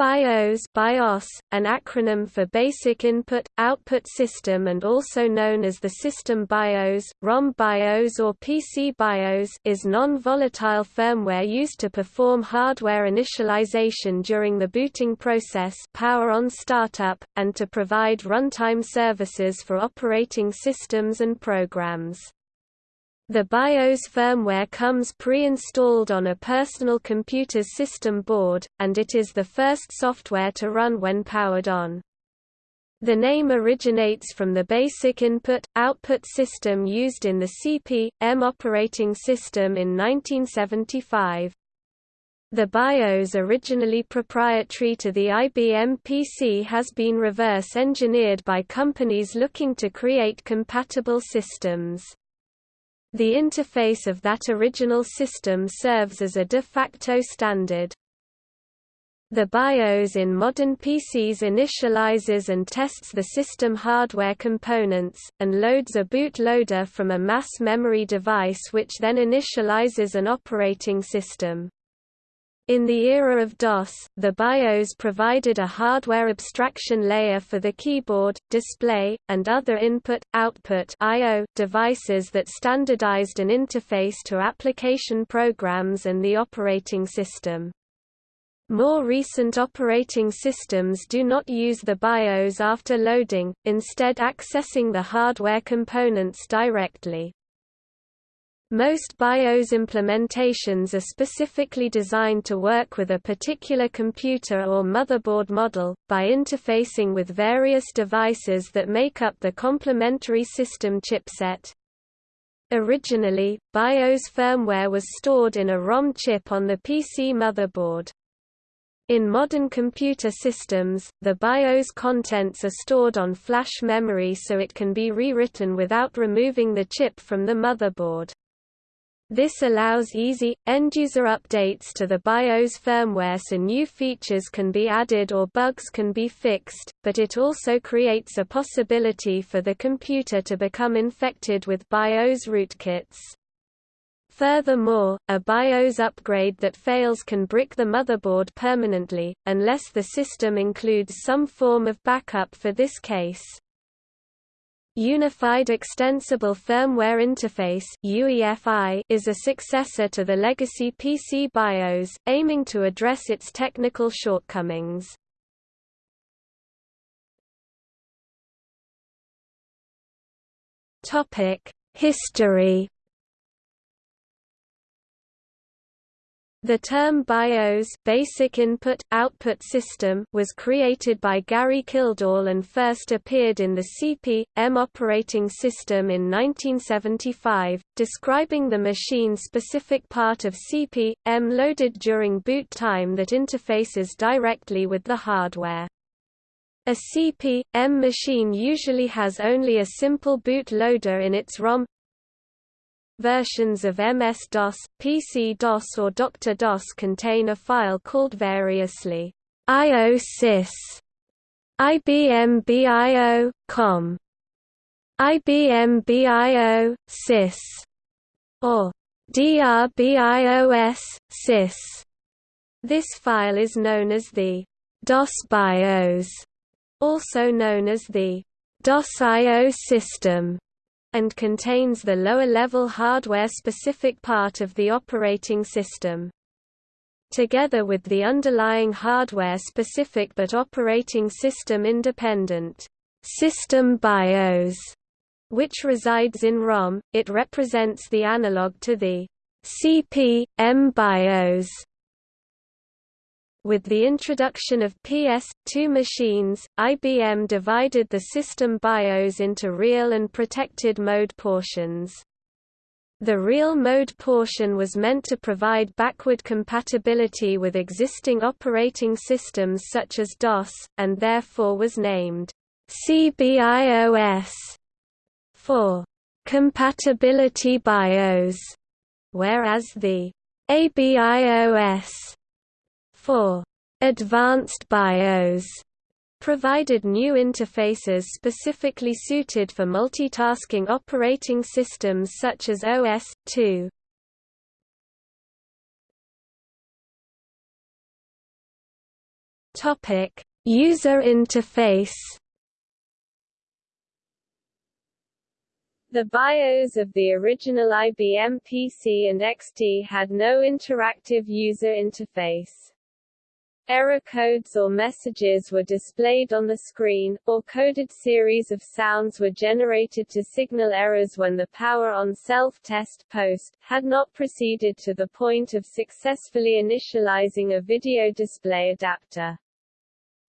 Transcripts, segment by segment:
BIOS, BIOS an acronym for Basic Input, Output System and also known as the System BIOS, ROM BIOS or PC BIOS is non-volatile firmware used to perform hardware initialization during the booting process power on startup, and to provide runtime services for operating systems and programs. The BIOS firmware comes pre-installed on a personal computer's system board, and it is the first software to run when powered on. The name originates from the basic input-output system used in the CP/M operating system in 1975. The BIOS originally proprietary to the IBM PC has been reverse-engineered by companies looking to create compatible systems. The interface of that original system serves as a de facto standard. The BIOS in modern PCs initializes and tests the system hardware components, and loads a bootloader from a mass memory device which then initializes an operating system. In the era of DOS, the BIOS provided a hardware abstraction layer for the keyboard, display, and other input-output devices that standardized an interface to application programs and the operating system. More recent operating systems do not use the BIOS after loading, instead accessing the hardware components directly. Most BIOS implementations are specifically designed to work with a particular computer or motherboard model, by interfacing with various devices that make up the complementary system chipset. Originally, BIOS firmware was stored in a ROM chip on the PC motherboard. In modern computer systems, the BIOS contents are stored on flash memory so it can be rewritten without removing the chip from the motherboard. This allows easy, end-user updates to the BIOS firmware so new features can be added or bugs can be fixed, but it also creates a possibility for the computer to become infected with BIOS rootkits. Furthermore, a BIOS upgrade that fails can brick the motherboard permanently, unless the system includes some form of backup for this case. Unified Extensible Firmware Interface UEFI is a successor to the legacy PC BIOS, aiming to address its technical shortcomings. History The term BIOS basic input, output system was created by Gary Kildall and first appeared in the CP/M operating system in 1975, describing the machine-specific part of CP/M loaded during boot time that interfaces directly with the hardware. A CP/M machine usually has only a simple boot loader in its ROM Versions of MS-DOS, PC-DOS or Dr. DOS contain a file called variously IOSys, IBM BIO, COM, IBM BIO, SYS, or DRBIOS, SYS. This file is known as the DOS BIOS, also known as the DOS IO system and contains the lower-level hardware-specific part of the operating system. Together with the underlying hardware-specific but operating system-independent system BIOS, which resides in ROM, it represents the analog to the CP/M BIOS with the introduction of PS2 machines, IBM divided the system BIOS into real and protected mode portions. The real mode portion was meant to provide backward compatibility with existing operating systems such as DOS, and therefore was named CBIOS for compatibility BIOS, whereas the ABIOS for advanced BIOS provided new interfaces specifically suited for multitasking operating systems such as OS/2. Topic: User interface. The BIOS of the original IBM PC and XT had no interactive user interface. Error codes or messages were displayed on the screen, or coded series of sounds were generated to signal errors when the power on self-test post had not proceeded to the point of successfully initializing a video display adapter.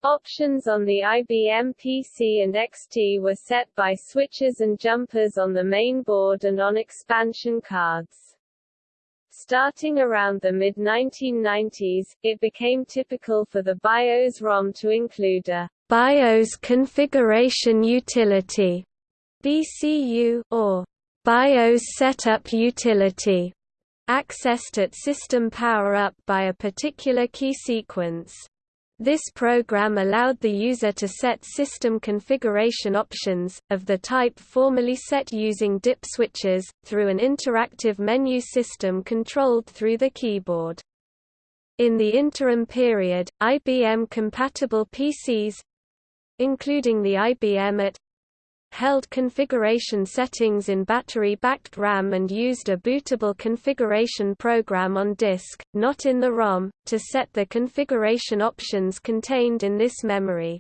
Options on the IBM PC and XT were set by switches and jumpers on the main board and on expansion cards. Starting around the mid-1990s, it became typical for the BIOS ROM to include a BIOS configuration utility BCU, or BIOS setup utility, accessed at system power-up by a particular key sequence. This program allowed the user to set system configuration options, of the type formerly set using DIP switches, through an interactive menu system controlled through the keyboard. In the interim period, IBM-compatible PCs—including the IBM AT held configuration settings in battery-backed RAM and used a bootable configuration program on disk, not in the ROM, to set the configuration options contained in this memory.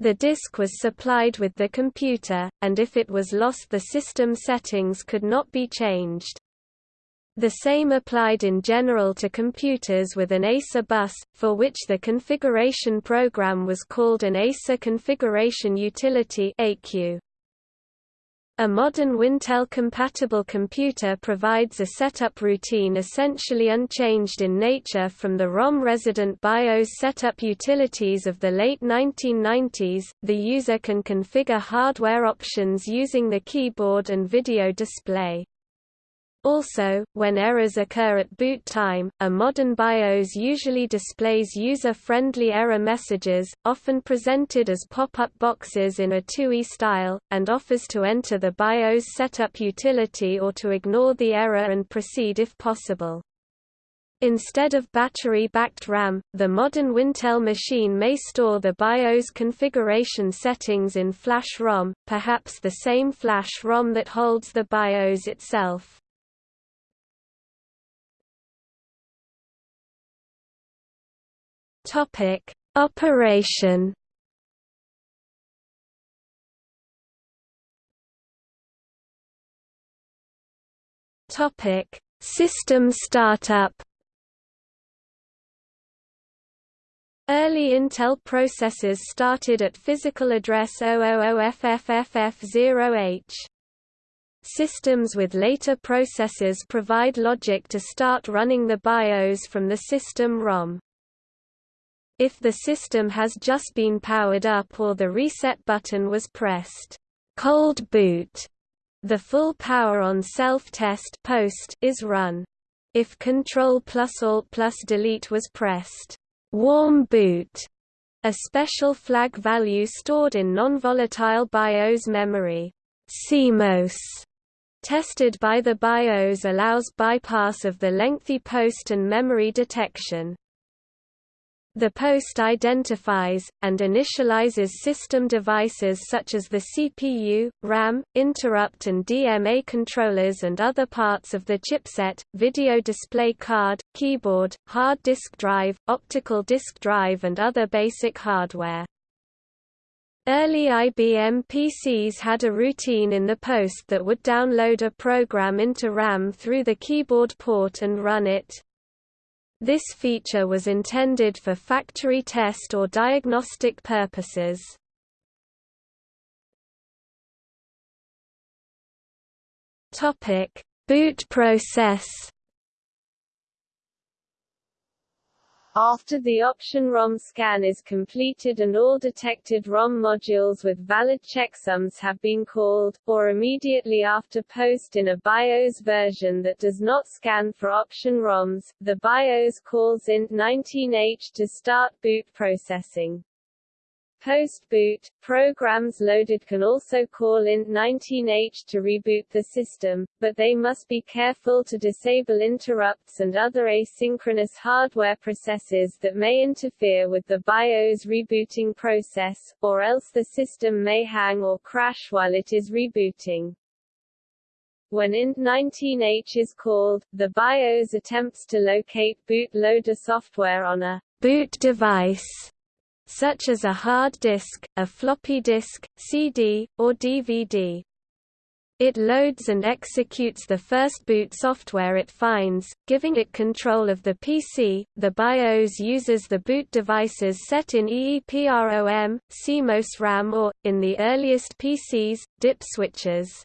The disk was supplied with the computer, and if it was lost the system settings could not be changed. The same applied in general to computers with an EISA bus, for which the configuration program was called an EISA Configuration Utility A modern Wintel-compatible computer provides a setup routine essentially unchanged in nature from the ROM-resident BIOS setup utilities of the late 1990s. The user can configure hardware options using the keyboard and video display. Also, when errors occur at boot time, a modern BIOS usually displays user-friendly error messages, often presented as pop-up boxes in a TUI style, and offers to enter the BIOS setup utility or to ignore the error and proceed if possible. Instead of battery-backed RAM, the modern Wintel machine may store the BIOS configuration settings in flash ROM, perhaps the same flash ROM that holds the BIOS itself. Topic: Operation. Topic: System startup. Early Intel processors started at physical address 000FFFF0H. Systems with later processors provide logic to start running the BIOS from the system ROM. If the system has just been powered up or the reset button was pressed, cold boot, the full power on self-test post is run. If Control plus Alt plus Delete was pressed, warm boot, a special flag value stored in non-volatile BIOS memory, CMOS, tested by the BIOS allows bypass of the lengthy post and memory detection. The post identifies, and initializes system devices such as the CPU, RAM, interrupt and DMA controllers and other parts of the chipset, video display card, keyboard, hard disk drive, optical disk drive and other basic hardware. Early IBM PCs had a routine in the post that would download a program into RAM through the keyboard port and run it. This feature was intended for factory test or diagnostic purposes. Topic: Boot process. After the option ROM scan is completed and all detected ROM modules with valid checksums have been called, or immediately after post in a BIOS version that does not scan for option ROMs, the BIOS calls int 19H to start boot processing. Post-boot, programs loaded can also call int19h to reboot the system, but they must be careful to disable interrupts and other asynchronous hardware processes that may interfere with the BIOS rebooting process, or else the system may hang or crash while it is rebooting. When int19h is called, the BIOS attempts to locate bootloader software on a boot device such as a hard disk, a floppy disk, CD, or DVD. It loads and executes the first boot software it finds, giving it control of the PC. The BIOS uses the boot devices set in EEPROM, CMOS RAM or, in the earliest PCs, DIP switches.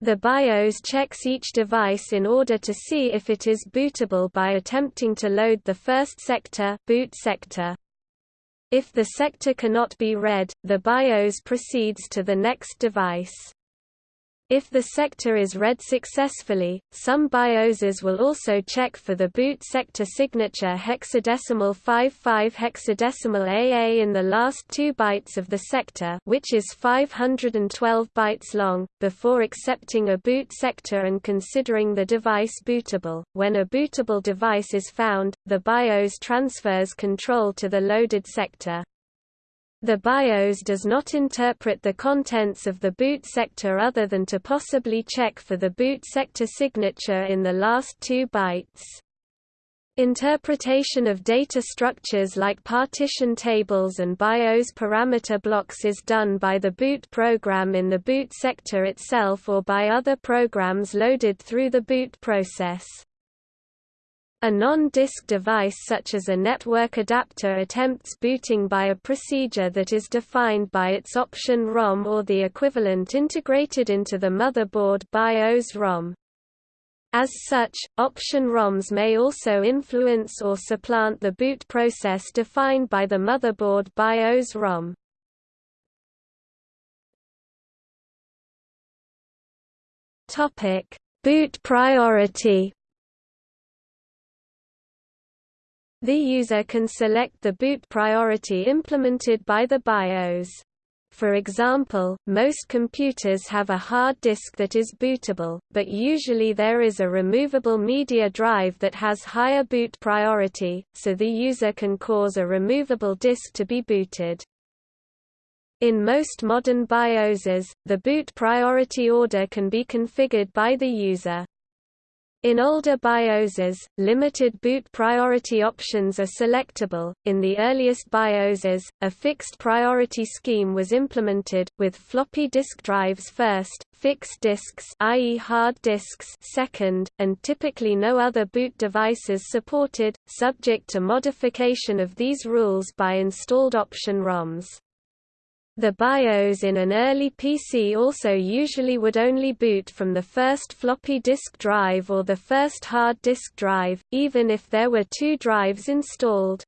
The BIOS checks each device in order to see if it is bootable by attempting to load the first sector, boot sector. If the sector cannot be read, the BIOS proceeds to the next device. If the sector is read successfully, some BIOSes will also check for the boot sector signature hexadecimal 55 hexadecimal AA in the last two bytes of the sector which is 512 bytes long, before accepting a boot sector and considering the device bootable. When a bootable device is found, the BIOS transfers control to the loaded sector. The BIOS does not interpret the contents of the boot sector other than to possibly check for the boot sector signature in the last two bytes. Interpretation of data structures like partition tables and BIOS parameter blocks is done by the boot program in the boot sector itself or by other programs loaded through the boot process. A non-disk device such as a network adapter attempts booting by a procedure that is defined by its option ROM or the equivalent integrated into the motherboard BIOS ROM. As such, option ROMs may also influence or supplant the boot process defined by the motherboard BIOS ROM. Boot priority The user can select the boot priority implemented by the BIOS. For example, most computers have a hard disk that is bootable, but usually there is a removable media drive that has higher boot priority, so the user can cause a removable disk to be booted. In most modern BIOSes, the boot priority order can be configured by the user. In older BIOSes, limited boot priority options are selectable. In the earliest BIOSes, a fixed priority scheme was implemented, with floppy disk drives first, fixed disks i.e. hard disks second, and typically no other boot devices supported, subject to modification of these rules by installed option ROMs. The BIOS in an early PC also usually would only boot from the first floppy disk drive or the first hard disk drive, even if there were two drives installed.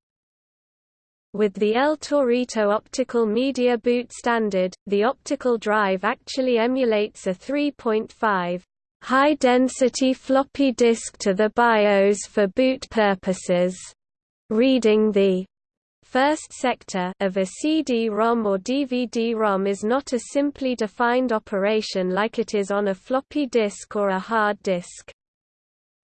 With the El Torito optical media boot standard, the optical drive actually emulates a 3.5 high-density floppy disk to the BIOS for boot purposes, reading the first sector of a CD-ROM or DVD-ROM is not a simply defined operation like it is on a floppy disk or a hard disk.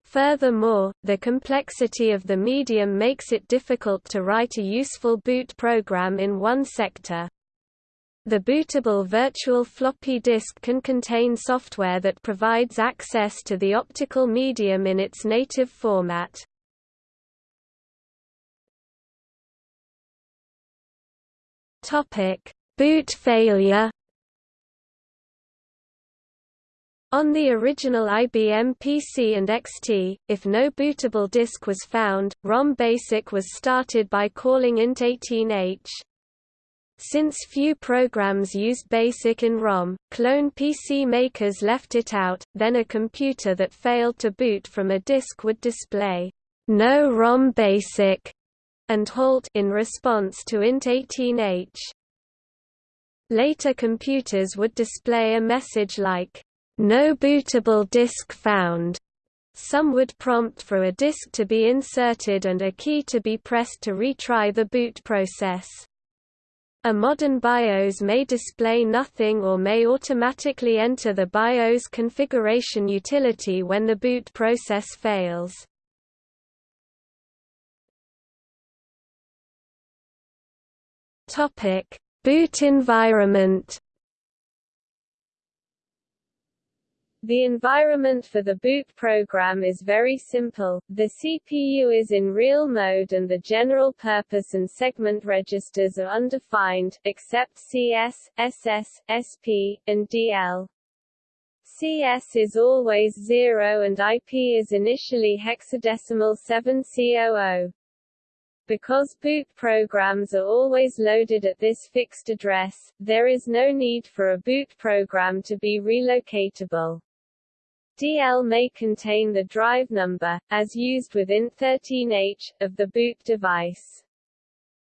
Furthermore, the complexity of the medium makes it difficult to write a useful boot program in one sector. The bootable virtual floppy disk can contain software that provides access to the optical medium in its native format. Topic: Boot failure. On the original IBM PC and XT, if no bootable disk was found, ROM Basic was started by calling int18h. Since few programs used BASIC in ROM, clone PC makers left it out, then a computer that failed to boot from a disk would display, "No ROM BASIC", and halt in response to int18h. Later computers would display a message like, no bootable disk found. Some would prompt for a disk to be inserted and a key to be pressed to retry the boot process. A modern BIOS may display nothing or may automatically enter the BIOS configuration utility when the boot process fails. Topic: Boot environment. The environment for the boot program is very simple, the CPU is in real mode and the general purpose and segment registers are undefined, except CS, SS, SP, and DL. CS is always 0 and IP is initially hexadecimal 7C00. Because boot programs are always loaded at this fixed address, there is no need for a boot program to be relocatable. DL may contain the drive number, as used within 13H, of the boot device.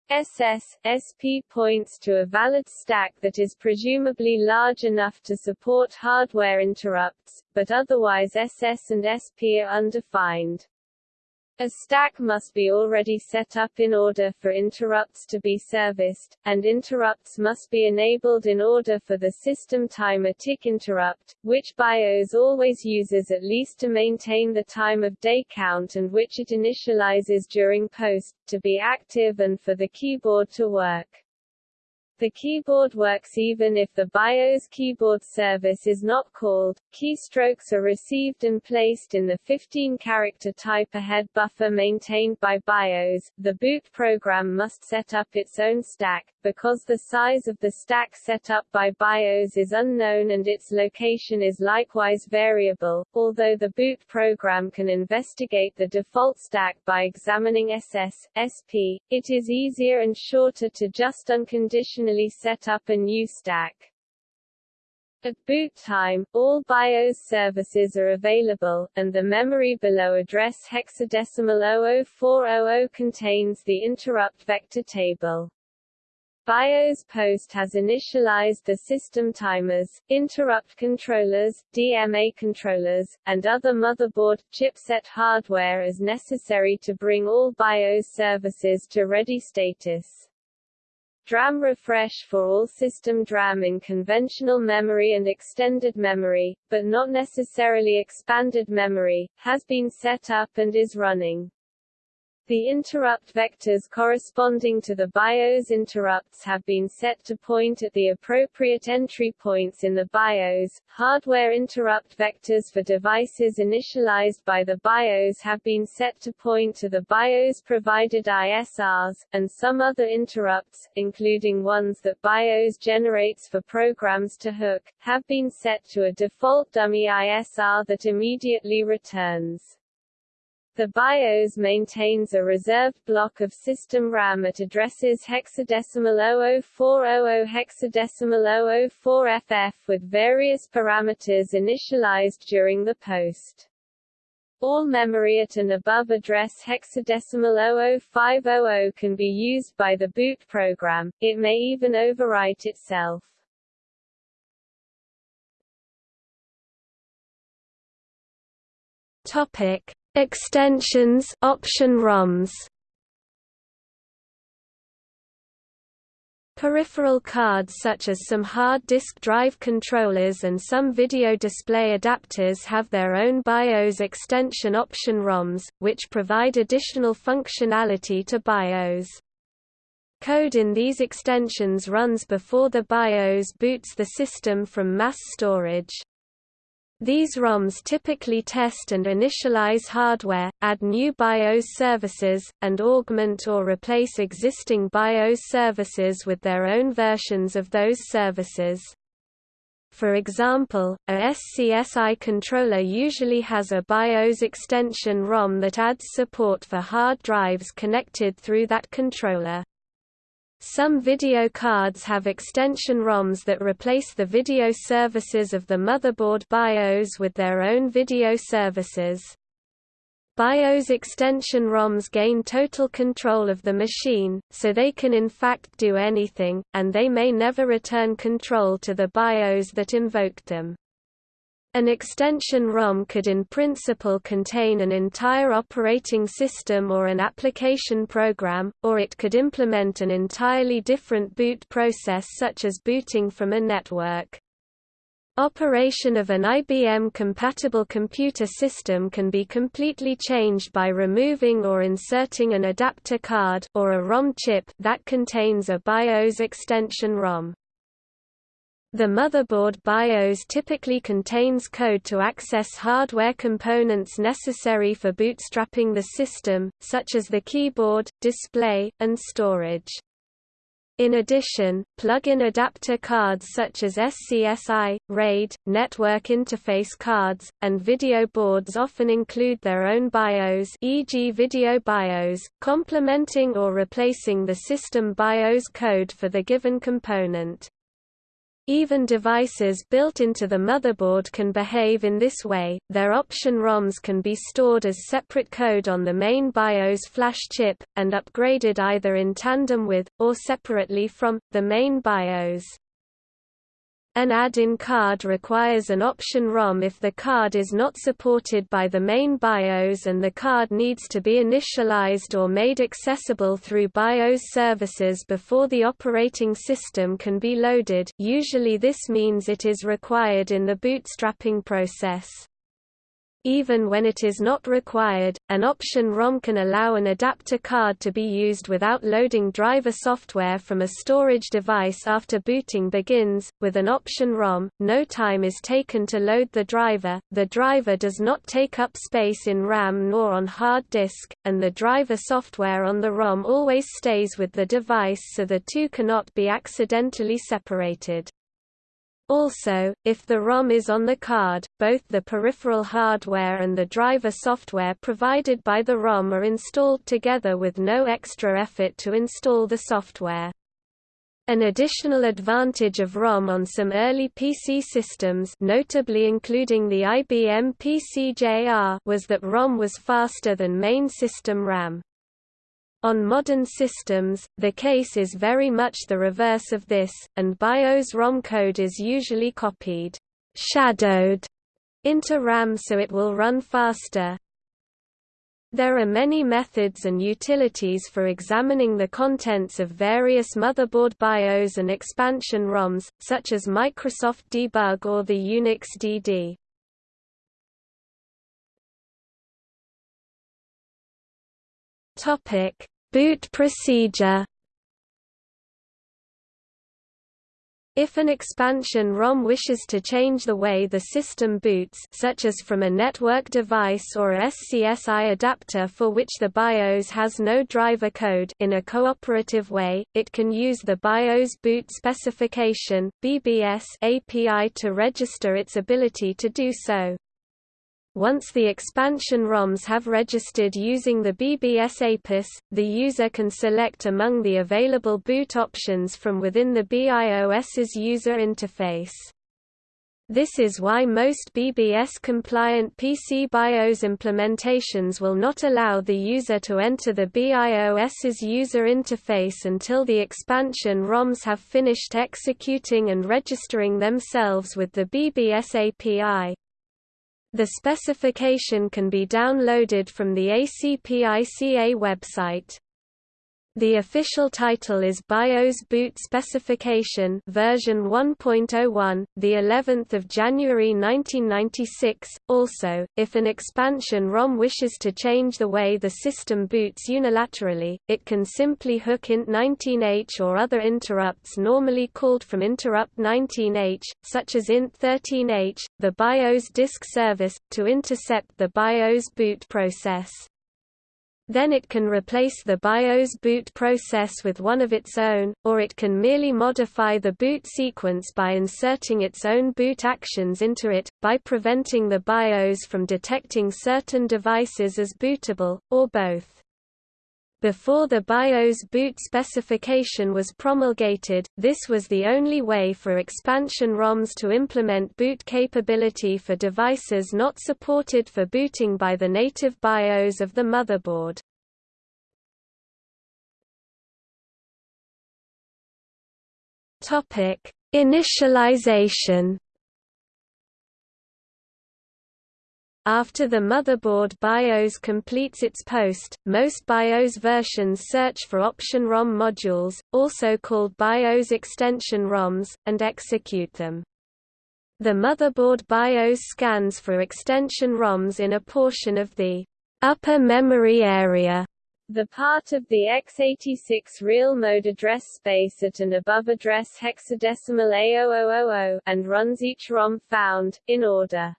SS, SP points to a valid stack that is presumably large enough to support hardware interrupts, but otherwise SS and SP are undefined. A stack must be already set up in order for interrupts to be serviced, and interrupts must be enabled in order for the system timer tick interrupt, which BIOS always uses at least to maintain the time of day count and which it initializes during post, to be active and for the keyboard to work. The keyboard works even if the BIOS keyboard service is not called. Keystrokes are received and placed in the 15-character type ahead buffer maintained by BIOS. The boot program must set up its own stack, because the size of the stack set up by BIOS is unknown and its location is likewise variable, although the boot program can investigate the default stack by examining SS, SP, it is easier and shorter to just unconditionally set up a new stack. At boot time, all BIOS services are available, and the memory below address hexadecimal 00400 contains the interrupt vector table. BIOS Post has initialized the system timers, interrupt controllers, DMA controllers, and other motherboard, chipset hardware as necessary to bring all BIOS services to ready status. DRAM refresh for all system DRAM in conventional memory and extended memory, but not necessarily expanded memory, has been set up and is running. The interrupt vectors corresponding to the BIOS interrupts have been set to point at the appropriate entry points in the BIOS. Hardware interrupt vectors for devices initialized by the BIOS have been set to point to the BIOS provided ISRs, and some other interrupts, including ones that BIOS generates for programs to hook, have been set to a default dummy ISR that immediately returns. The BIOS maintains a reserved block of system RAM at addresses hexadecimal 00400 hexadecimal 004FF with various parameters initialized during the post. All memory at an above address hexadecimal 00500 can be used by the boot program, it may even overwrite itself. Topic Extensions option ROMs Peripheral cards such as some hard disk drive controllers and some video display adapters have their own BIOS extension option ROMs, which provide additional functionality to BIOS. Code in these extensions runs before the BIOS boots the system from mass storage. These ROMs typically test and initialize hardware, add new BIOS services, and augment or replace existing BIOS services with their own versions of those services. For example, a SCSI controller usually has a BIOS extension ROM that adds support for hard drives connected through that controller. Some video cards have extension ROMs that replace the video services of the motherboard BIOS with their own video services. BIOS extension ROMs gain total control of the machine, so they can in fact do anything, and they may never return control to the BIOS that invoked them. An extension ROM could in principle contain an entire operating system or an application program, or it could implement an entirely different boot process such as booting from a network. Operation of an IBM-compatible computer system can be completely changed by removing or inserting an adapter card or a ROM chip that contains a BIOS extension ROM. The motherboard BIOS typically contains code to access hardware components necessary for bootstrapping the system, such as the keyboard, display, and storage. In addition, plug-in adapter cards such as SCSI, RAID, network interface cards, and video boards often include their own BIOS e.g. video BIOS, complementing or replacing the system BIOS code for the given component. Even devices built into the motherboard can behave in this way, their option ROMs can be stored as separate code on the main BIOS flash chip, and upgraded either in tandem with, or separately from, the main BIOS. An add-in card requires an option ROM if the card is not supported by the main BIOS and the card needs to be initialized or made accessible through BIOS services before the operating system can be loaded usually this means it is required in the bootstrapping process. Even when it is not required, an option ROM can allow an adapter card to be used without loading driver software from a storage device after booting begins. With an option ROM, no time is taken to load the driver, the driver does not take up space in RAM nor on hard disk, and the driver software on the ROM always stays with the device so the two cannot be accidentally separated. Also, if the ROM is on the card, both the peripheral hardware and the driver software provided by the ROM are installed together with no extra effort to install the software. An additional advantage of ROM on some early PC systems notably including the IBM PC-JR was that ROM was faster than main system RAM. On modern systems, the case is very much the reverse of this, and BIOS ROM code is usually copied shadowed into RAM so it will run faster. There are many methods and utilities for examining the contents of various motherboard BIOS and expansion ROMs, such as Microsoft Debug or the Unix DD. Topic: Boot procedure. If an expansion ROM wishes to change the way the system boots such as from a network device or a SCSI adapter for which the BIOS has no driver code in a cooperative way, it can use the BIOS boot specification BBS API to register its ability to do so. Once the expansion ROMs have registered using the BBS APIS, the user can select among the available boot options from within the BIOS's user interface. This is why most BBS-compliant PC BIOS implementations will not allow the user to enter the BIOS's user interface until the expansion ROMs have finished executing and registering themselves with the BBS API. The specification can be downloaded from the ACPICA website. The official title is BIOS Boot Specification version 1.01, the 11th of January 1996. Also, if an expansion ROM wishes to change the way the system boots unilaterally, it can simply hook int19h or other interrupts normally called from interrupt 19h, such as int13h, the BIOS disk service, to intercept the BIOS boot process. Then it can replace the BIOS boot process with one of its own, or it can merely modify the boot sequence by inserting its own boot actions into it, by preventing the BIOS from detecting certain devices as bootable, or both. Before the BIOS boot specification was promulgated, this was the only way for expansion ROMs to implement boot capability for devices not supported for booting by the native BIOS of the motherboard. Initialization After the motherboard BIOS completes its post, most BIOS versions search for option ROM modules, also called BIOS extension ROMs, and execute them. The motherboard BIOS scans for extension ROMs in a portion of the upper memory area the part of the x86 real mode address space at an above address hexadecimal A0000 and runs each ROM found, in order.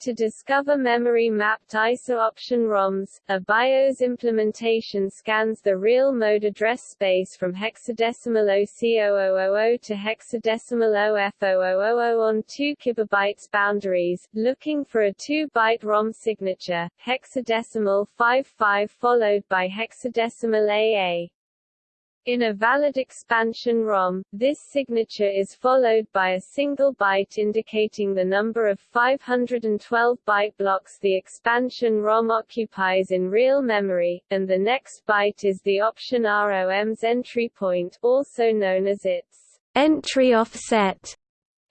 To discover memory-mapped ISA option ROMs, a BIOS implementation scans the real mode address space from hexadecimal OC0000 to hexadecimal OF0000 on 2 kilobytes boundaries, looking for a 2-byte ROM signature, hexadecimal 55 followed by hexadecimal AA. In a valid expansion ROM, this signature is followed by a single byte indicating the number of 512 byte blocks the expansion ROM occupies in real memory, and the next byte is the option ROM's entry point, also known as its entry offset.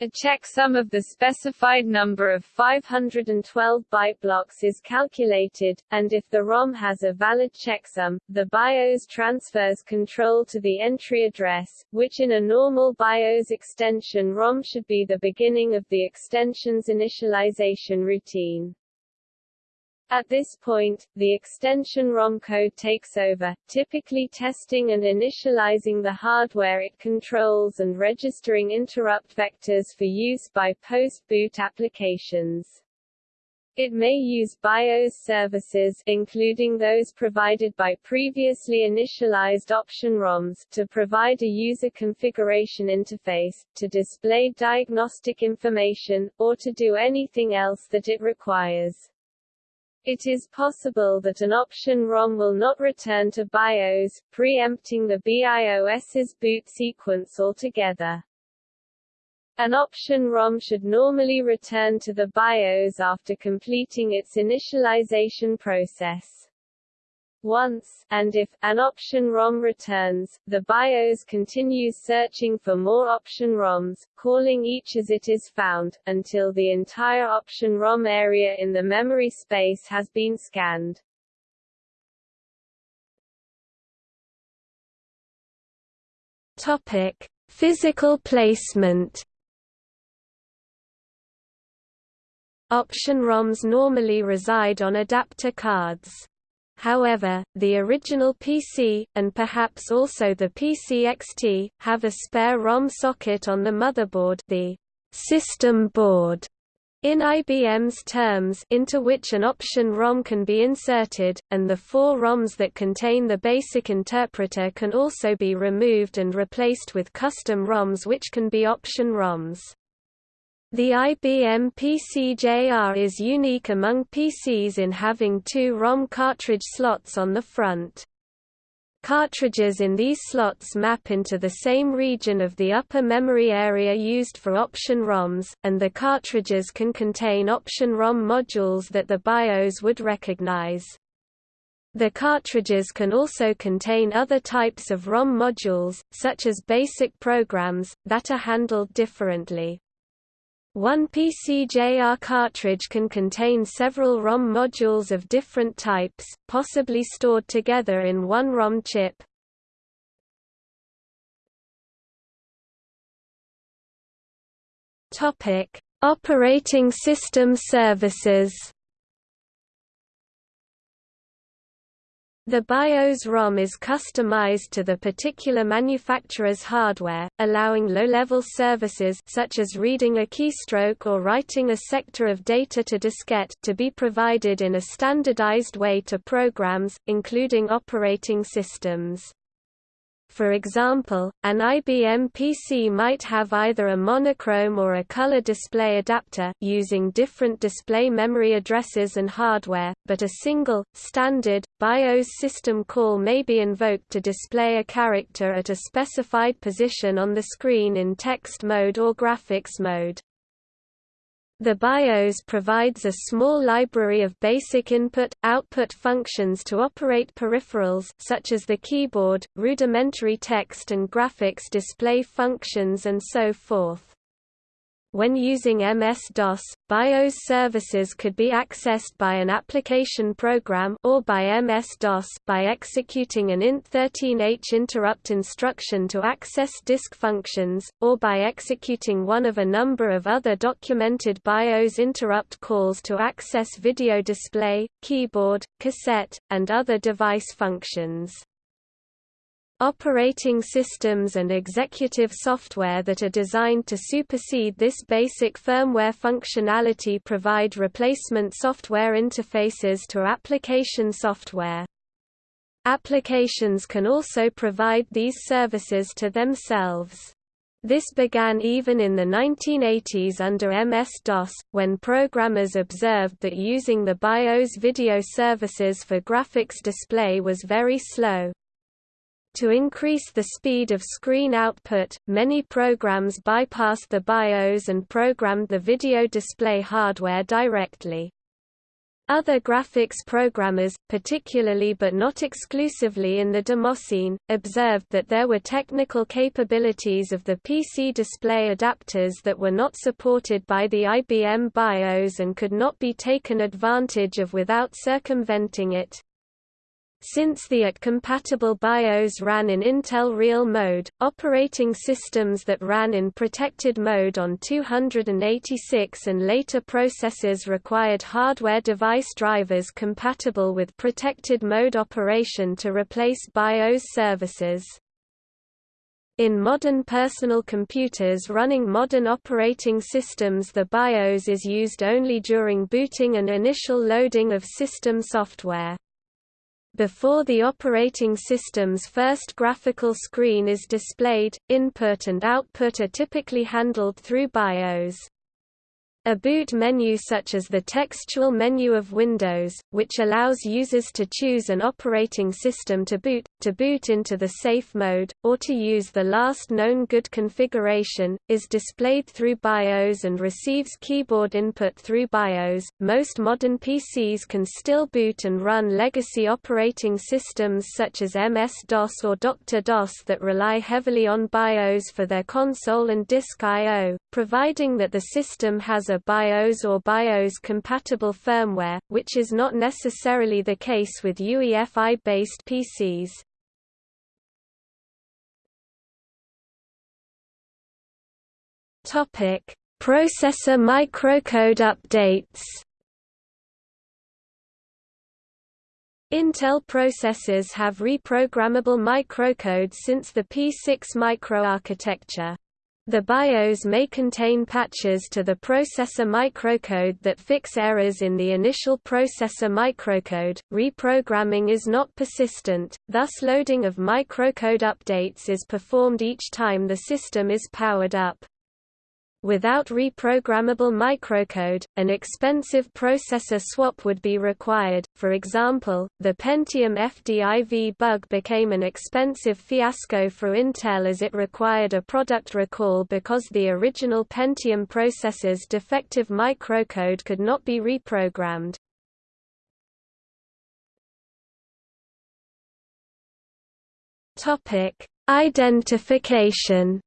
A checksum of the specified number of 512 byte blocks is calculated, and if the ROM has a valid checksum, the BIOS transfers control to the entry address, which in a normal BIOS extension ROM should be the beginning of the extension's initialization routine. At this point, the extension ROM code takes over, typically testing and initializing the hardware it controls and registering interrupt vectors for use by post-boot applications. It may use BIOS services including those provided by previously initialized option ROMs to provide a user configuration interface, to display diagnostic information, or to do anything else that it requires. It is possible that an option ROM will not return to BIOS, preempting the BIOS's boot sequence altogether. An option ROM should normally return to the BIOS after completing its initialization process once, and if, an option ROM returns, the BIOS continues searching for more option ROMs, calling each as it is found, until the entire option ROM area in the memory space has been scanned. Topic. Physical placement Option ROMs normally reside on adapter cards. However, the original PC, and perhaps also the PC-XT, have a spare ROM socket on the motherboard the system board in IBM's terms into which an option ROM can be inserted, and the four ROMs that contain the basic interpreter can also be removed and replaced with custom ROMs which can be option ROMs. The IBM PC-JR is unique among PCs in having two ROM cartridge slots on the front. Cartridges in these slots map into the same region of the upper memory area used for option ROMs, and the cartridges can contain option ROM modules that the BIOS would recognize. The cartridges can also contain other types of ROM modules, such as basic programs, that are handled differently. One PCJR cartridge can contain several ROM modules of different types, possibly stored together in one ROM chip. Operating system services The BIOS ROM is customized to the particular manufacturer's hardware, allowing low-level services such as reading a keystroke or writing a sector of data to diskette to be provided in a standardized way to programs, including operating systems. For example, an IBM PC might have either a monochrome or a color display adapter using different display memory addresses and hardware, but a single, standard, BIOS system call may be invoked to display a character at a specified position on the screen in text mode or graphics mode. The BIOS provides a small library of basic input-output functions to operate peripherals such as the keyboard, rudimentary text and graphics display functions and so forth. When using MS-DOS, BIOS services could be accessed by an application program or by MS-DOS by executing an int13h interrupt instruction to access disk functions, or by executing one of a number of other documented BIOS interrupt calls to access video display, keyboard, cassette, and other device functions. Operating systems and executive software that are designed to supersede this basic firmware functionality provide replacement software interfaces to application software. Applications can also provide these services to themselves. This began even in the 1980s under MS-DOS, when programmers observed that using the BIOS video services for graphics display was very slow. To increase the speed of screen output, many programs bypassed the BIOS and programmed the video display hardware directly. Other graphics programmers, particularly but not exclusively in the Demoscene, observed that there were technical capabilities of the PC display adapters that were not supported by the IBM BIOS and could not be taken advantage of without circumventing it. Since the AT-compatible BIOS ran in Intel Real mode, operating systems that ran in protected mode on 286 and later processors required hardware device drivers compatible with protected mode operation to replace BIOS services. In modern personal computers running modern operating systems the BIOS is used only during booting and initial loading of system software. Before the operating system's first graphical screen is displayed, input and output are typically handled through BIOS. A boot menu such as the textual menu of Windows, which allows users to choose an operating system to boot, to boot into the safe mode, or to use the last known good configuration, is displayed through BIOS and receives keyboard input through BIOS. Most modern PCs can still boot and run legacy operating systems such as MS-DOS or Dr. DOS that rely heavily on BIOS for their console and disk I.O., providing that the system has a BIOS or BIOS-compatible firmware, which is not necessarily the case with UEFI-based PCs. Topic: Processor microcode updates. Intel processors have reprogrammable microcode since the P6 microarchitecture. The BIOS may contain patches to the processor microcode that fix errors in the initial processor microcode. Reprogramming is not persistent, thus loading of microcode updates is performed each time the system is powered up. Without reprogrammable microcode, an expensive processor swap would be required. For example, the Pentium FDIV bug became an expensive fiasco for Intel as it required a product recall because the original Pentium processor's defective microcode could not be reprogrammed. Topic: Identification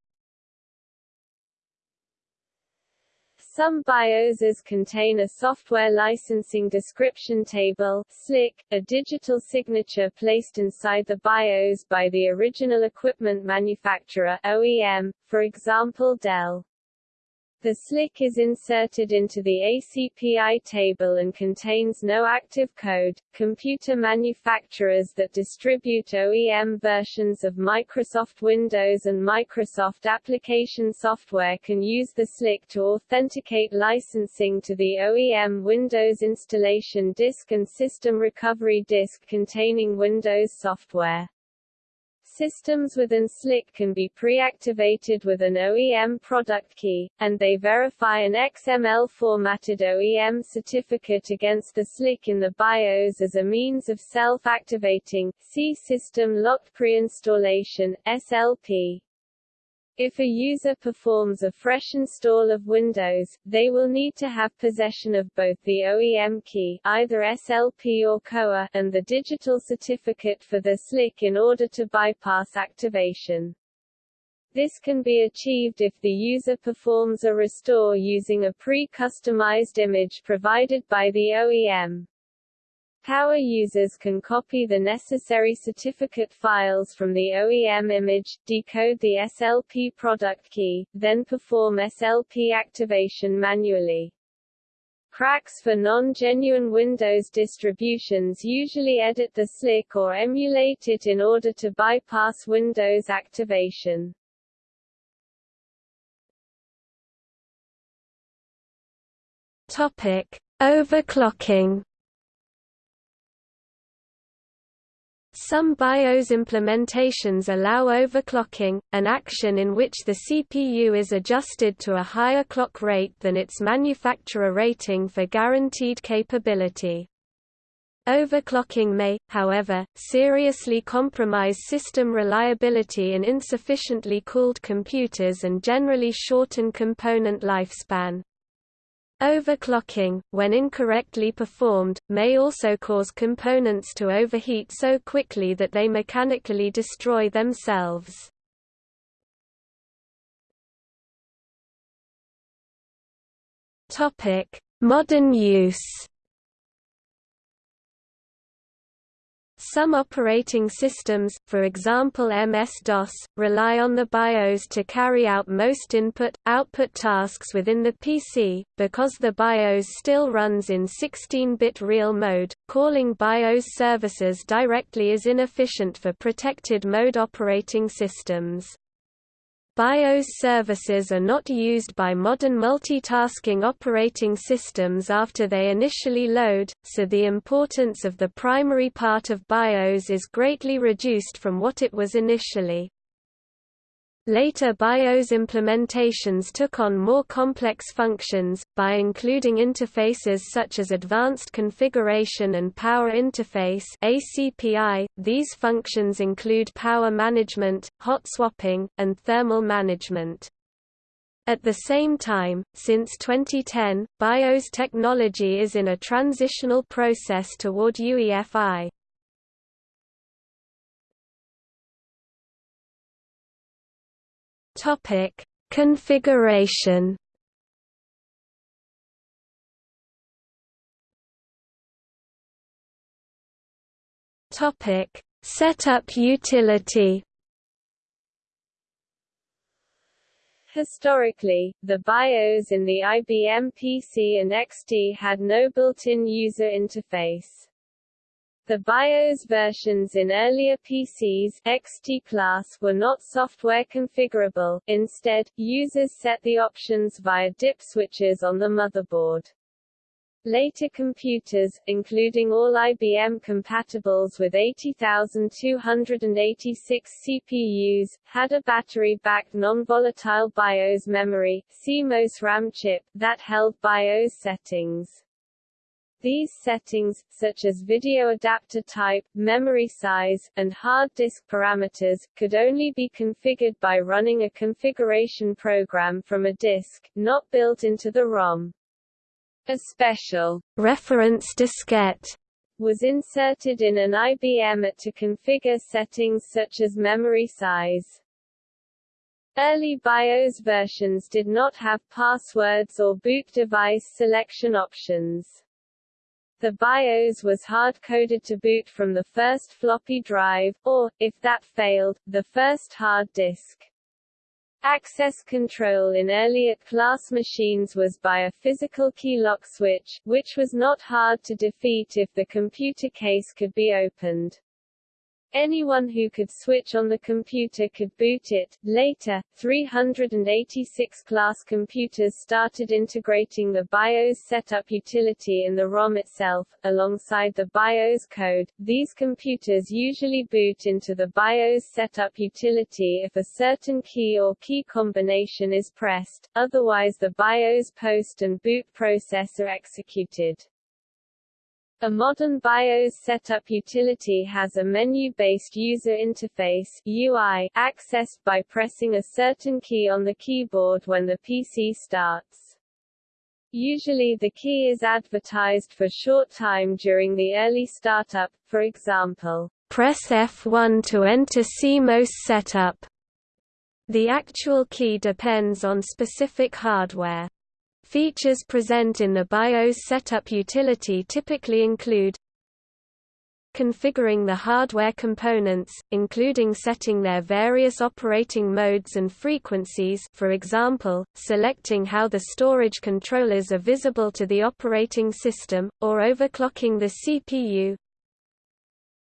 Some BIOSes contain a software licensing description table SLIC, a digital signature placed inside the BIOS by the original equipment manufacturer OEM, for example Dell. The SLIC is inserted into the ACPI table and contains no active code. Computer manufacturers that distribute OEM versions of Microsoft Windows and Microsoft application software can use the SLIC to authenticate licensing to the OEM Windows installation disk and system recovery disk containing Windows software. Systems within SLIC can be pre-activated with an OEM product key, and they verify an XML-formatted OEM certificate against the SLIC in the BIOS as a means of self-activating, see System Locked Pre-installation SLP. If a user performs a fresh install of Windows, they will need to have possession of both the OEM key either SLP or COA and the digital certificate for the SLIC in order to bypass activation. This can be achieved if the user performs a restore using a pre-customized image provided by the OEM. Power users can copy the necessary certificate files from the OEM image, decode the SLP product key, then perform SLP activation manually. Cracks for non-genuine Windows distributions usually edit the SLIC or emulate it in order to bypass Windows activation. Topic: Overclocking Some BIOS implementations allow overclocking, an action in which the CPU is adjusted to a higher clock rate than its manufacturer rating for guaranteed capability. Overclocking may, however, seriously compromise system reliability in insufficiently cooled computers and generally shorten component lifespan. Overclocking, when incorrectly performed, may also cause components to overheat so quickly that they mechanically destroy themselves. Modern use Some operating systems, for example MS-DOS, rely on the BIOS to carry out most input-output tasks within the PC, because the BIOS still runs in 16-bit real mode, calling BIOS services directly is inefficient for protected mode operating systems. BIOS services are not used by modern multitasking operating systems after they initially load, so the importance of the primary part of BIOS is greatly reduced from what it was initially. Later BIOS implementations took on more complex functions, by including interfaces such as Advanced Configuration and Power Interface ACPI. .These functions include power management, hot swapping, and thermal management. At the same time, since 2010, BIOS technology is in a transitional process toward UEFI. Topic: Configuration. Topic: Setup utility. Historically, the BIOS in the IBM PC and XT had no built-in user interface. The BIOS versions in earlier PCs XT class were not software configurable, instead, users set the options via DIP switches on the motherboard. Later computers, including all IBM compatibles with 80286 CPUs, had a battery-backed non-volatile BIOS memory CMOS RAM chip, that held BIOS settings. These settings, such as video adapter type, memory size, and hard disk parameters, could only be configured by running a configuration program from a disk, not built into the ROM. A special reference diskette was inserted in an IBM AT to configure settings such as memory size. Early BIOS versions did not have passwords or boot device selection options. The BIOS was hard-coded to boot from the first floppy drive, or, if that failed, the first hard disk. Access control in earlier class machines was by a physical key lock switch, which was not hard to defeat if the computer case could be opened. Anyone who could switch on the computer could boot it. Later, 386 class computers started integrating the BIOS setup utility in the ROM itself, alongside the BIOS code. These computers usually boot into the BIOS setup utility if a certain key or key combination is pressed, otherwise the BIOS post and boot process are executed. A modern BIOS setup utility has a menu-based user interface UI, accessed by pressing a certain key on the keyboard when the PC starts. Usually the key is advertised for short time during the early startup, for example, press F1 to enter CMOS setup. The actual key depends on specific hardware. Features present in the BIOS setup utility typically include configuring the hardware components, including setting their various operating modes and frequencies for example, selecting how the storage controllers are visible to the operating system, or overclocking the CPU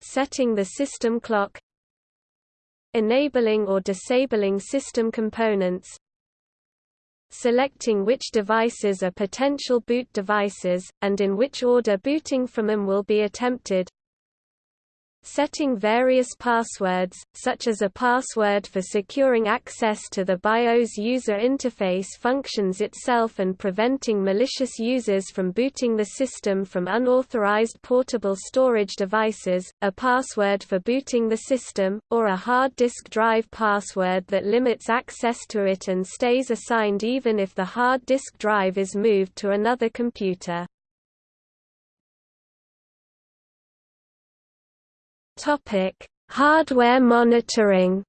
setting the system clock enabling or disabling system components selecting which devices are potential boot devices, and in which order booting from them will be attempted setting various passwords, such as a password for securing access to the BIOS user interface functions itself and preventing malicious users from booting the system from unauthorized portable storage devices, a password for booting the system, or a hard disk drive password that limits access to it and stays assigned even if the hard disk drive is moved to another computer. Topic: Hardware monitoring.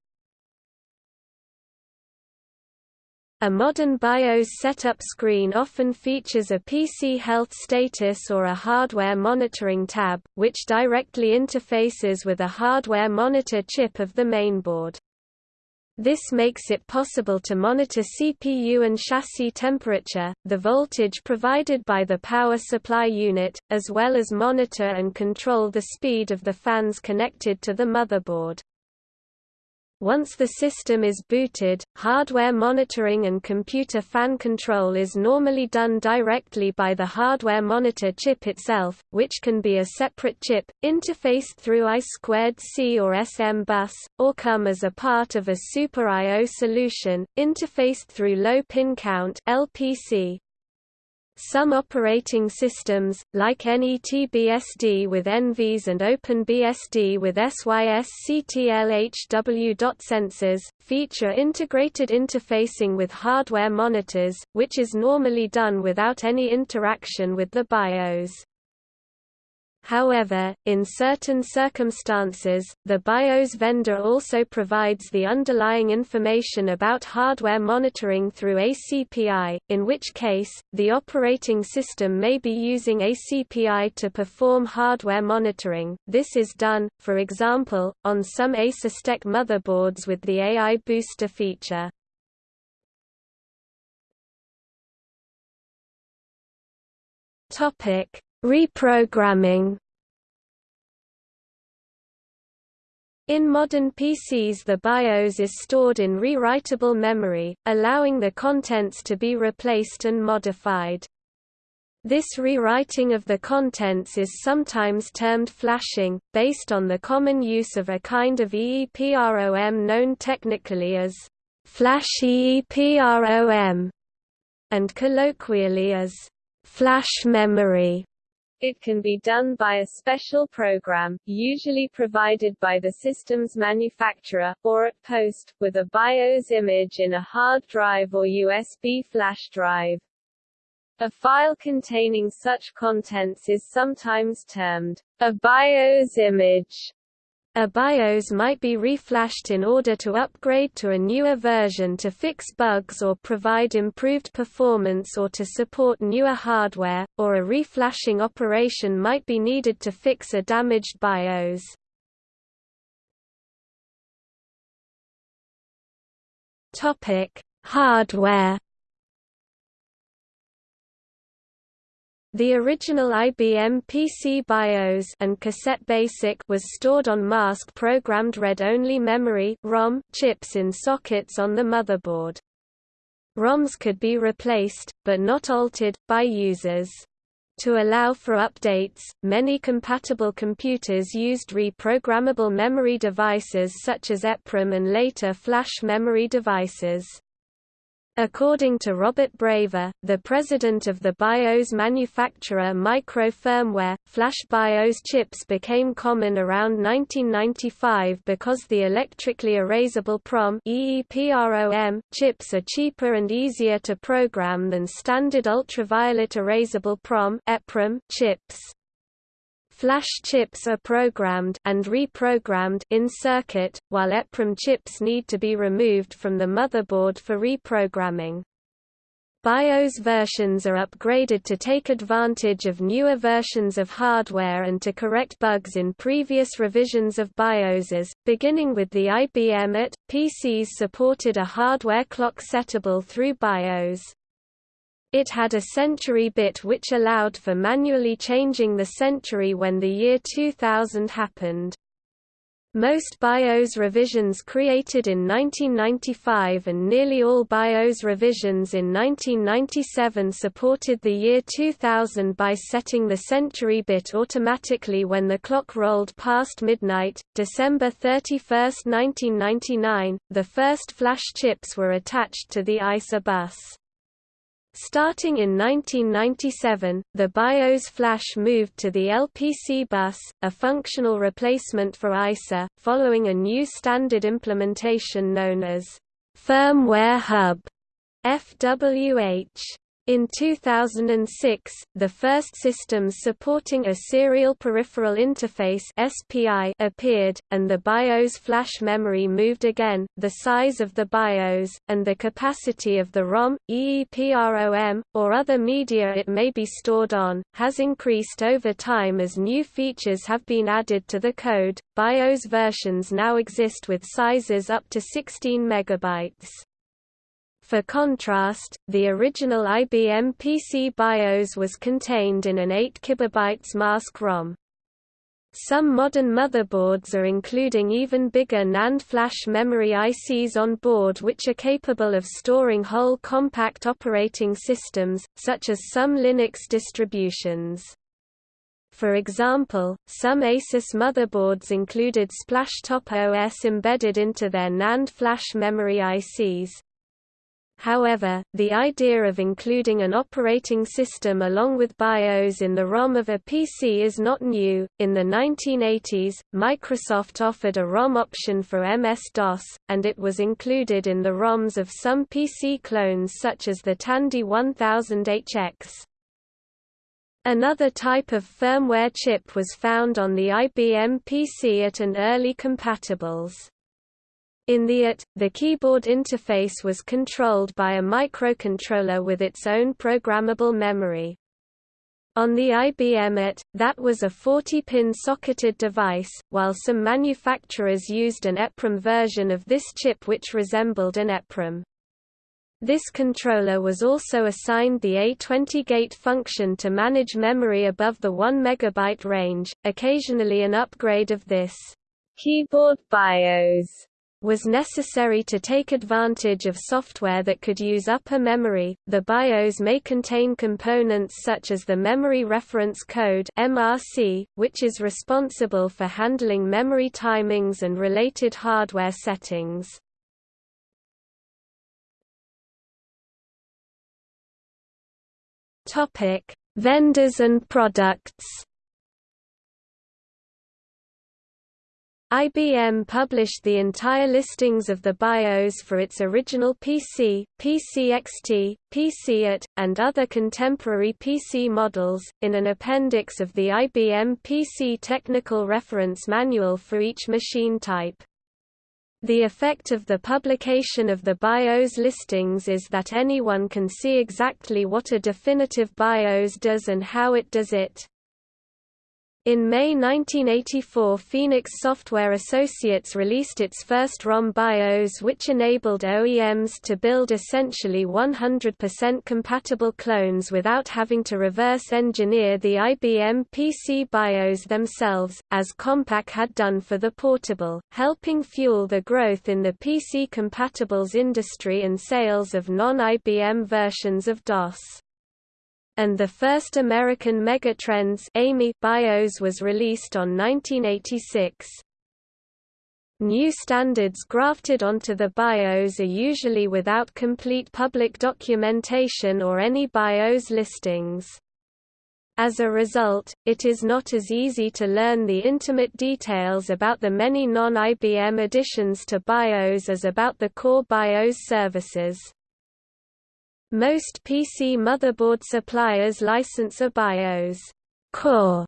A modern BIOS setup screen often features a PC health status or a hardware monitoring tab, which directly interfaces with a hardware monitor chip of the mainboard. This makes it possible to monitor CPU and chassis temperature, the voltage provided by the power supply unit, as well as monitor and control the speed of the fans connected to the motherboard. Once the system is booted, hardware monitoring and computer fan control is normally done directly by the hardware monitor chip itself, which can be a separate chip, interfaced through I2C or SM bus, or come as a part of a Super I.O. solution, interfaced through low pin count LPC. Some operating systems, like NETBSD with envsys and OpenBSD with SYSCTLHW. Sensors, feature integrated interfacing with hardware monitors, which is normally done without any interaction with the BIOS. However, in certain circumstances, the BIOS vendor also provides the underlying information about hardware monitoring through ACPI, in which case, the operating system may be using ACPI to perform hardware monitoring. This is done, for example, on some ASUS motherboards with the AI Booster feature. Topic Reprogramming In modern PCs the BIOS is stored in rewritable memory, allowing the contents to be replaced and modified. This rewriting of the contents is sometimes termed flashing, based on the common use of a kind of EEPROM known technically as flash EEPROM, and colloquially as flash memory. It can be done by a special program, usually provided by the system's manufacturer, or at post, with a BIOS image in a hard drive or USB flash drive. A file containing such contents is sometimes termed a BIOS image. A BIOS might be reflashed in order to upgrade to a newer version to fix bugs or provide improved performance or to support newer hardware, or a reflashing operation might be needed to fix a damaged BIOS. Hardware The original IBM PC BIOS and Cassette BASIC was stored on mask-programmed read-only memory ROM chips in sockets on the motherboard. ROMs could be replaced, but not altered, by users. To allow for updates, many compatible computers used reprogrammable memory devices such as EPROM and later flash memory devices. According to Robert Braver, the president of the BIOS manufacturer Micro Firmware, flash BIOS chips became common around 1995 because the electrically erasable PROM chips are cheaper and easier to program than standard ultraviolet erasable PROM chips. Flash chips are programmed and reprogrammed in circuit, while EPROM chips need to be removed from the motherboard for reprogramming. BIOS versions are upgraded to take advantage of newer versions of hardware and to correct bugs in previous revisions of BIOSes, beginning with the IBM AT. PCs supported a hardware clock settable through BIOS. It had a century bit which allowed for manually changing the century when the year 2000 happened. Most BIOS revisions created in 1995 and nearly all BIOS revisions in 1997 supported the year 2000 by setting the century bit automatically when the clock rolled past midnight. December 31, 1999, the first flash chips were attached to the ISA bus. Starting in 1997, the BIOS flash moved to the LPC bus, a functional replacement for ISA, following a new standard implementation known as Firmware Hub FWH. In 2006, the first systems supporting a Serial Peripheral Interface (SPI) appeared, and the BIOS flash memory moved again. The size of the BIOS and the capacity of the ROM, EEPROM, or other media it may be stored on has increased over time as new features have been added to the code. BIOS versions now exist with sizes up to 16 megabytes. For contrast, the original IBM PC BIOS was contained in an 8 KB mask ROM. Some modern motherboards are including even bigger NAND flash memory ICs on board which are capable of storing whole compact operating systems, such as some Linux distributions. For example, some Asus motherboards included Splashtop OS embedded into their NAND flash memory ICs. However, the idea of including an operating system along with BIOS in the ROM of a PC is not new. In the 1980s, Microsoft offered a ROM option for MS-DOS, and it was included in the ROMs of some PC clones such as the Tandy 1000HX. Another type of firmware chip was found on the IBM PC AT an early compatibles. In the AT, the keyboard interface was controlled by a microcontroller with its own programmable memory. On the IBM AT, that was a 40-pin socketed device, while some manufacturers used an EPROM version of this chip which resembled an EPROM. This controller was also assigned the A20 gate function to manage memory above the 1 MB range, occasionally an upgrade of this keyboard BIOS was necessary to take advantage of software that could use upper memory. The BIOS may contain components such as the Memory Reference Code (MRC), which is responsible for handling memory timings and related hardware settings. Topic: Vendors and products. IBM published the entire listings of the BIOS for its original PC, PCXT, PCAT, and other contemporary PC models, in an appendix of the IBM PC Technical Reference Manual for each machine type. The effect of the publication of the BIOS listings is that anyone can see exactly what a definitive BIOS does and how it does it. In May 1984 Phoenix Software Associates released its first ROM BIOS which enabled OEMs to build essentially 100% compatible clones without having to reverse engineer the IBM PC BIOS themselves, as Compaq had done for the portable, helping fuel the growth in the PC compatibles industry and sales of non-IBM versions of DOS and the first American Megatrends AMI BIOS was released on 1986. New standards grafted onto the BIOS are usually without complete public documentation or any BIOS listings. As a result, it is not as easy to learn the intimate details about the many non-IBM additions to BIOS as about the core BIOS services. Most PC motherboard suppliers license a BIOS core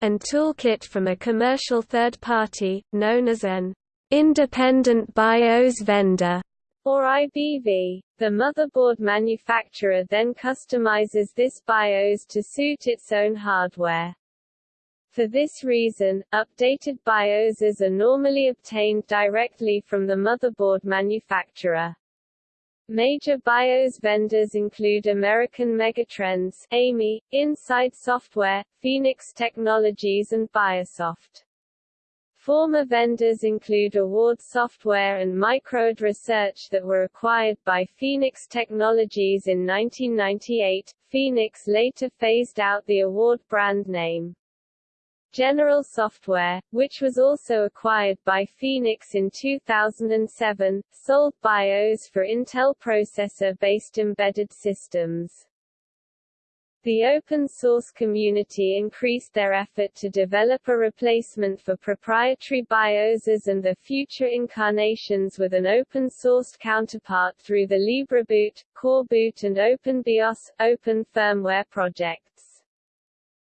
and toolkit from a commercial third party, known as an independent BIOS vendor or IBV. The motherboard manufacturer then customizes this BIOS to suit its own hardware. For this reason, updated BIOSes are normally obtained directly from the motherboard manufacturer. Major BIOS vendors include American Megatrends, AMI, Insyde Software, Phoenix Technologies and Byosoft. Former vendors include Award Software and Microid Research that were acquired by Phoenix Technologies in 1998. Phoenix later phased out the Award brand name. General Software, which was also acquired by Phoenix in 2007, sold BIOS for Intel processor-based embedded systems. The open-source community increased their effort to develop a replacement for proprietary BIOSes and the future incarnations with an open-sourced counterpart through the LibreBoot, CoreBoot and OpenBIOS, Open Firmware projects.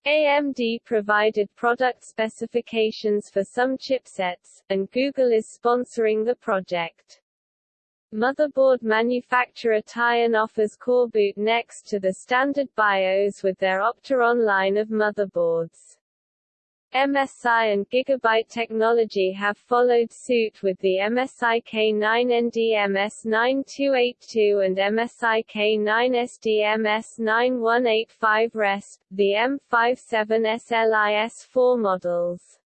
AMD provided product specifications for some chipsets, and Google is sponsoring the project. Motherboard manufacturer Tyan offers CoreBoot next to the standard BIOS with their Opteron line of motherboards. MSI and Gigabyte Technology have followed suit with the MSI K9ND MS9282 and MSI K9SD MS9185 RESP, the M57 SLIS4 models.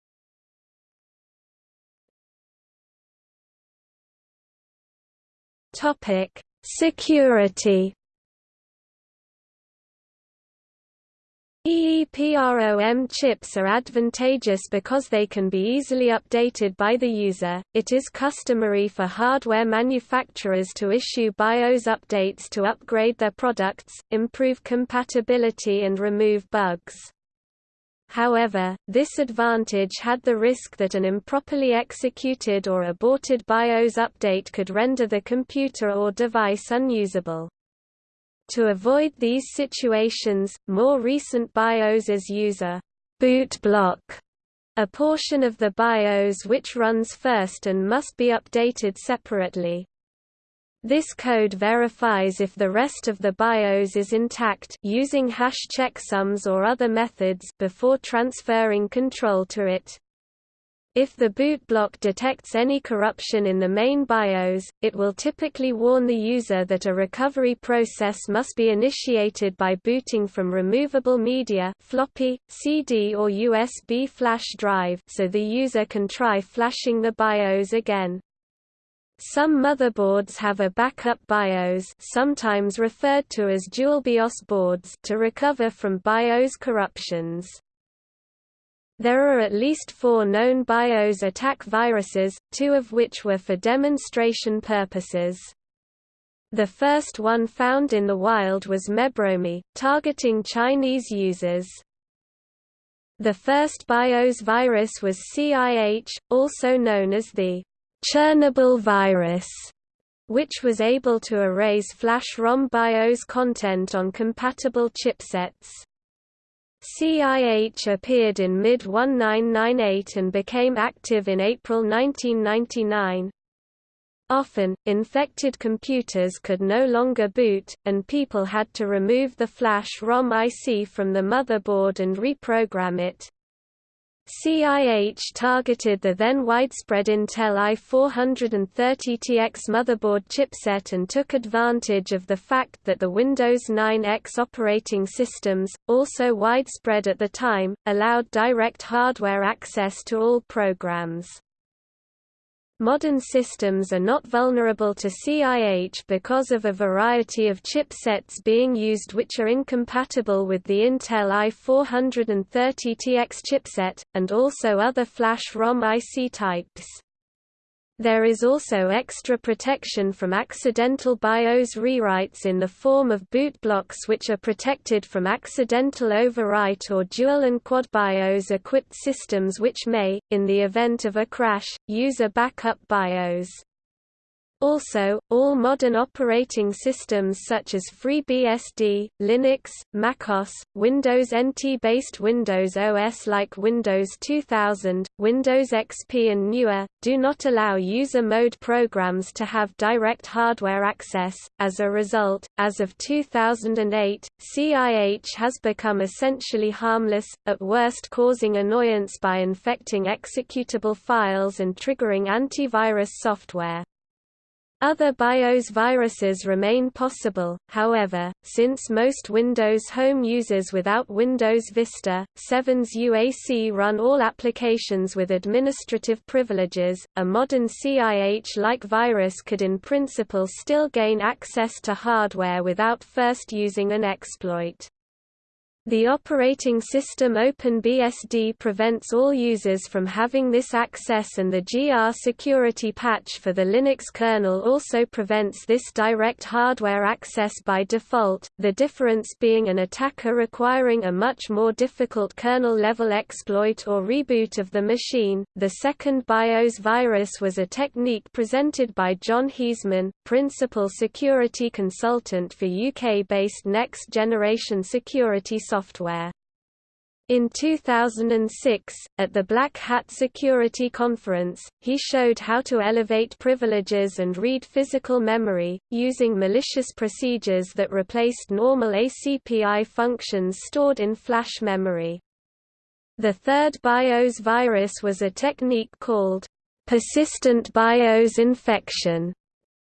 Topic: Security. EEPROM chips are advantageous because they can be easily updated by the user. It is customary for hardware manufacturers to issue BIOS updates to upgrade their products, improve compatibility and remove bugs. However, this advantage had the risk that an improperly executed or aborted BIOS update could render the computer or device unusable. To avoid these situations, more recent BIOSes use a boot block, a portion of the BIOS which runs first and must be updated separately. This code verifies if the rest of the BIOS is intact using hash checksums or other methods before transferring control to it. If the boot block detects any corruption in the main BIOS, it will typically warn the user that a recovery process must be initiated by booting from removable media floppy, CD or USB flash drive so the user can try flashing the BIOS again. Some motherboards have a backup BIOS sometimes referred to as dual BIOS boards to recover from BIOS corruptions. There are at least four known BIOS attack viruses, two of which were for demonstration purposes. The first one found in the wild was Mebromi, targeting Chinese users. The first BIOS virus was CIH, also known as the Chernobyl virus, which was able to erase flash ROM BIOS content on compatible chipsets. CIH appeared in mid-1998 and became active in April 1999. Often, infected computers could no longer boot, and people had to remove the flash ROM IC from the motherboard and reprogram it. CIH targeted the then widespread Intel i430TX motherboard chipset and took advantage of the fact that the Windows 9X operating systems, also widespread at the time, allowed direct hardware access to all programs. Modern systems are not vulnerable to CIH because of a variety of chipsets being used which are incompatible with the Intel i430TX chipset, and also other flash ROM IC types. There is also extra protection from accidental BIOS rewrites in the form of boot blocks which are protected from accidental overwrite or dual and quad BIOS equipped systems which may, in the event of a crash, use a backup BIOS. Also, all modern operating systems such as FreeBSD, Linux, MacOS, Windows NT-based Windows OS like Windows 2000, Windows XP and newer, do not allow user mode programs to have direct hardware access. As a result, as of 2008, CIH has become essentially harmless, at worst causing annoyance by infecting executable files and triggering antivirus software. Other BIOS viruses remain possible, however, since most Windows Home users without Windows Vista, 7's UAC run all applications with administrative privileges, a modern CIH-like virus could in principle still gain access to hardware without first using an exploit. The operating system OpenBSD prevents all users from having this access and the grsecurity patch for the Linux kernel also prevents this direct hardware access by default, the difference being an attacker requiring a much more difficult kernel-level exploit or reboot of the machine. The second BIOS virus was a technique presented by John Heasman, principal security consultant for UK-based next-generation security software software. In 2006, at the Black Hat Security Conference, he showed how to elevate privileges and read physical memory, using malicious procedures that replaced normal ACPI functions stored in flash memory. The third BIOS virus was a technique called persistent BIOS infection,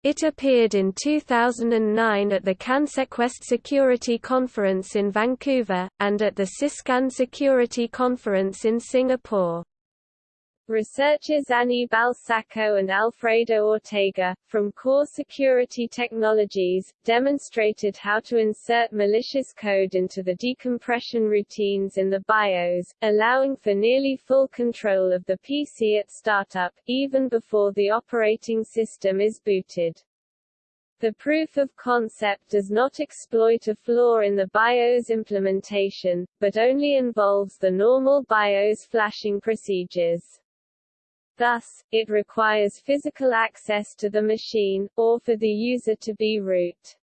it appeared in 2009 at the CanSecWest Security Conference in Vancouver, and at the Syscan Security Conference in Singapore. Researchers Anibal Sacco and Alfredo Ortega, from Core Security Technologies, demonstrated how to insert malicious code into the decompression routines in the BIOS, allowing for nearly full control of the PC at startup, even before the operating system is booted. The proof of concept does not exploit a flaw in the BIOS implementation, but only involves the normal BIOS flashing procedures. Thus, it requires physical access to the machine, or for the user to be root.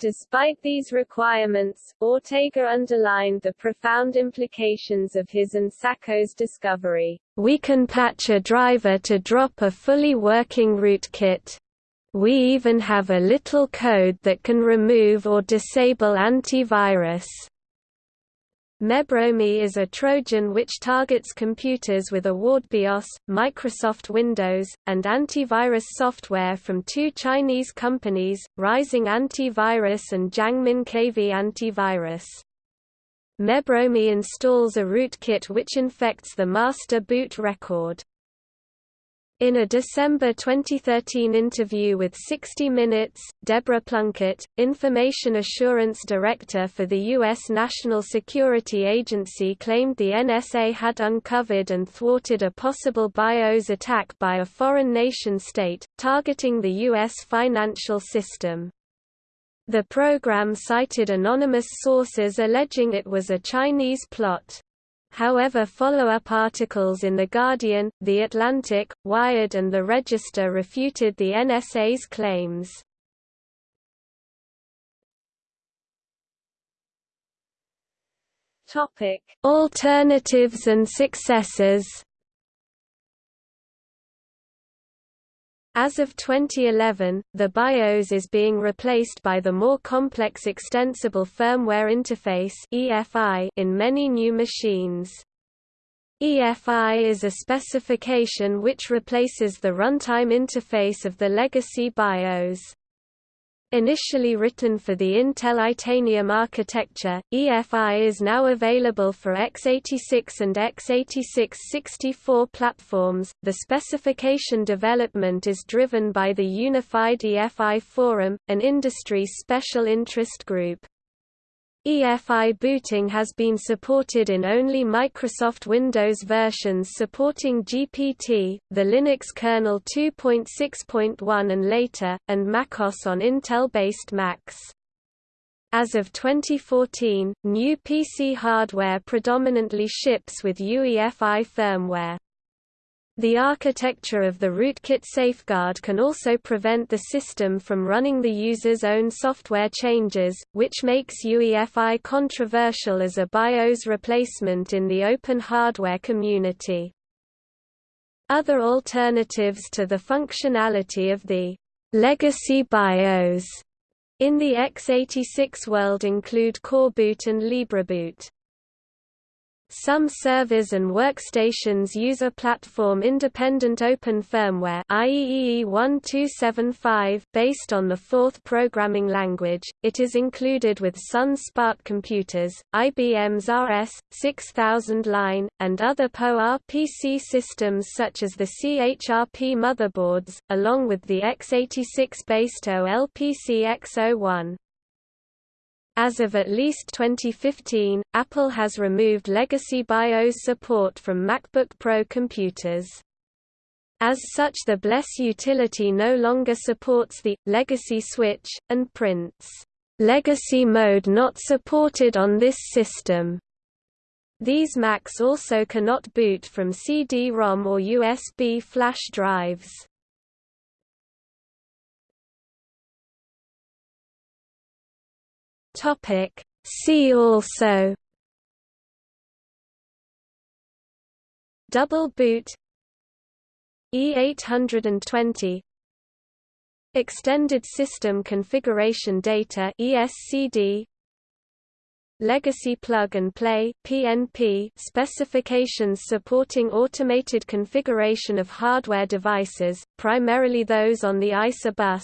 Despite these requirements, Ortega underlined the profound implications of his and Sacco's discovery. We can patch a driver to drop a fully working rootkit. We even have a little code that can remove or disable antivirus. Mebromi is a Trojan which targets computers with AwardBIOS, Microsoft Windows, and antivirus software from two Chinese companies, Rising Antivirus and Jiangmin KV Antivirus. Mebromi installs a rootkit which infects the master boot record. In a December 2013 interview with 60 Minutes, Deborah Plunkett, Information Assurance Director for the U.S. National Security Agency claimed the NSA had uncovered and thwarted a possible BIOS attack by a foreign nation-state, targeting the U.S. financial system. The program cited anonymous sources alleging it was a Chinese plot. However follow-up articles in The Guardian, The Atlantic, Wired and The Register refuted the NSA's claims. Alternatives and successors As of 2011, the BIOS is being replaced by the more complex Extensible Firmware Interface in many new machines. EFI is a specification which replaces the runtime interface of the legacy BIOS. Initially written for the Intel Itanium architecture, EFI is now available for x86 and x86-64 platforms. The specification development is driven by the Unified EFI Forum, an industry special interest group. EFI booting has been supported in only Microsoft Windows versions supporting GPT, the Linux kernel 2.6.1 and later, and macOS on Intel-based Macs. As of 2014, new PC hardware predominantly ships with UEFI firmware. The architecture of the rootkit safeguard can also prevent the system from running the user's own software changes, which makes UEFI controversial as a BIOS replacement in the open hardware community. Other alternatives to the functionality of the legacy BIOS in the x86 world include Coreboot and LibreBoot. Some servers and workstations use a platform-independent open firmware IEEE 1275 based on the Forth programming language. It is included with Sun SPARC computers, IBM's RS-6000 line, and other PowerPC systems such as the CHRP motherboards, along with the x86-based OLPC X01. As of at least 2015, Apple has removed legacy BIOS support from MacBook Pro computers. As such the BLESS utility no longer supports the «legacy switch», and prints «legacy mode not supported on this system». These Macs also cannot boot from CD-ROM or USB flash drives. Topic See also. Double boot. E820 Extended System Configuration Data ESCD Legacy Plug and Play PNP specifications supporting automated configuration of hardware devices, primarily those on the ISA bus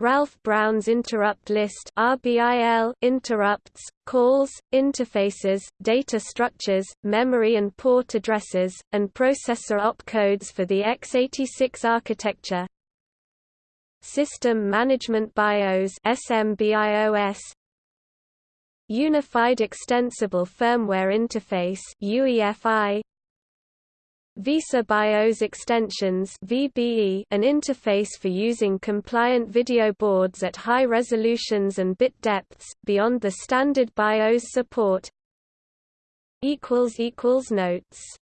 Ralf Brown's interrupt list RBIL interrupts, calls, interfaces, data structures, memory and port addresses, and processor opcodes for the x86 architecture. System Management BIOS SMBIOS Unified Extensible Firmware Interface UEFI VESA BIOS Extensions VBE, an interface for using compliant video boards at high resolutions and bit depths, beyond the standard BIOS support. Notes